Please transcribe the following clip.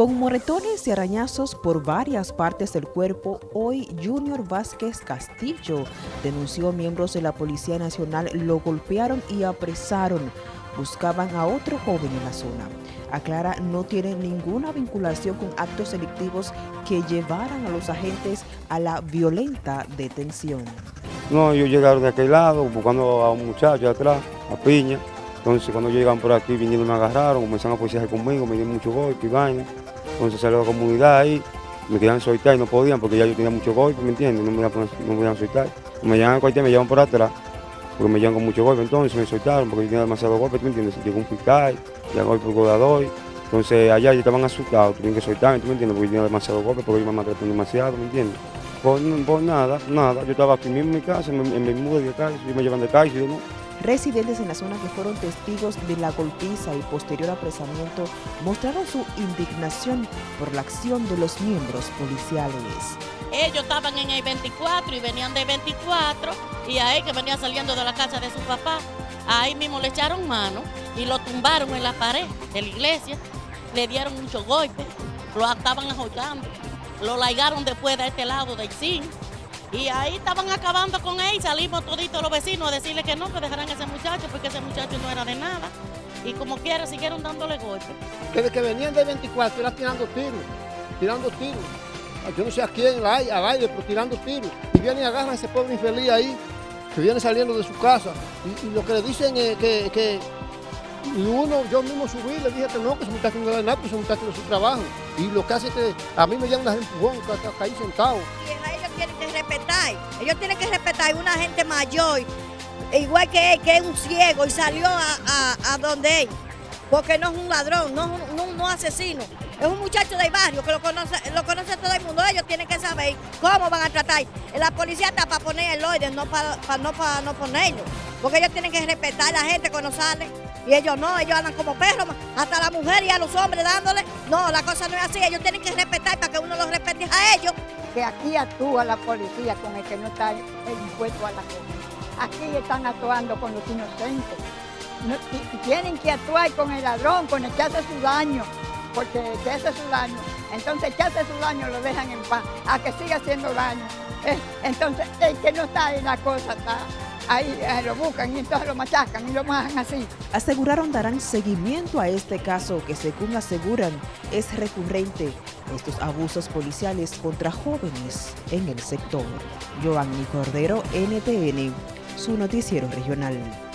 Con moretones y arañazos por varias partes del cuerpo, hoy Junior Vázquez Castillo denunció miembros de la Policía Nacional lo golpearon y apresaron. Buscaban a otro joven en la zona. Aclara no tiene ninguna vinculación con actos delictivos que llevaran a los agentes a la violenta detención. No, ellos llegaron de aquel lado buscando a un muchacho atrás, a Piña. Entonces cuando llegan por aquí vinieron me agarraron, comenzaron a policía conmigo, me dieron mucho golpe y vaina. Entonces salió la comunidad ahí, me querían soltar y no podían porque ya yo tenía mucho golpe, ¿me entiendes? No me iban no me a soltar. Me llevan al cuartel, me llevan por atrás, porque me llevan con mucho golpe, entonces me soltaron porque yo tenía demasiado golpe, ¿me entiendes? Llegó un fiscal, llegó el procurador, entonces allá ya estaban asustados, tenían que soltarme, ¿tú me entiendes? Porque yo tenía demasiado golpe, porque yo me maltrataron demasiado, ¿me entiendes? Por, por, nada, nada, yo estaba aquí mismo en mi casa, en, en mi mudo de casa, y me llevan de y yo no. Residentes en la zona que fueron testigos de la golpiza y posterior apresamiento mostraron su indignación por la acción de los miembros policiales. Ellos estaban en el 24 y venían de 24 y a él que venía saliendo de la casa de su papá, ahí mismo le echaron mano y lo tumbaron en la pared de la iglesia, le dieron muchos golpes, lo estaban ajoyando, lo laigaron después de este lado del zinc y ahí estaban acabando con él, salimos toditos los vecinos a decirle que no, que dejaran a ese muchacho, porque ese muchacho no era de nada. Y como quiera, siguieron dándole golpes. Desde que venían de 24, era tirando tiros, tirando tiros. Yo no sé a quién, al aire, pero tirando tiros. Y vienen y agarran a ese pobre infeliz ahí, que viene saliendo de su casa. Y, lo que le dicen es que, que y uno, yo mismo subí, le dije que no, que ese muchacho no da nada, que ese muchacho no su trabajo. Y lo que hace es que a mí me llevan las empujón, que ahí sentado tienen que Ellos tienen que respetar a una gente mayor, igual que él, que es un ciego y salió a, donde él. Porque no es un ladrón, no es un, asesino. Es un muchacho del barrio que lo conoce, lo conoce todo el mundo. Ellos tienen que saber cómo van a tratar. La policía está para poner el orden, no para, no, para no ponerlo. Porque ellos tienen que respetar a la gente cuando sale. Y ellos no, ellos andan como perros, hasta la mujer y a los hombres dándole. No, la cosa no es así. Ellos tienen que respetar para que uno los respete a ellos que aquí actúa la policía con el que no está impuesto a la cosa. Aquí están actuando con los inocentes. y, tienen que actuar con el ladrón, con el que hace su daño, porque el que hace su daño, entonces el que hace su daño lo dejan en paz, a que siga haciendo daño. Eh, entonces el que no está en la cosa está ahí lo buscan y entonces lo machacan y lo majan así. Aseguraron darán seguimiento a este caso que según aseguran es recurrente, estos abusos policiales contra jóvenes en el sector. Giovanni Cordero, NTN, su noticiero regional.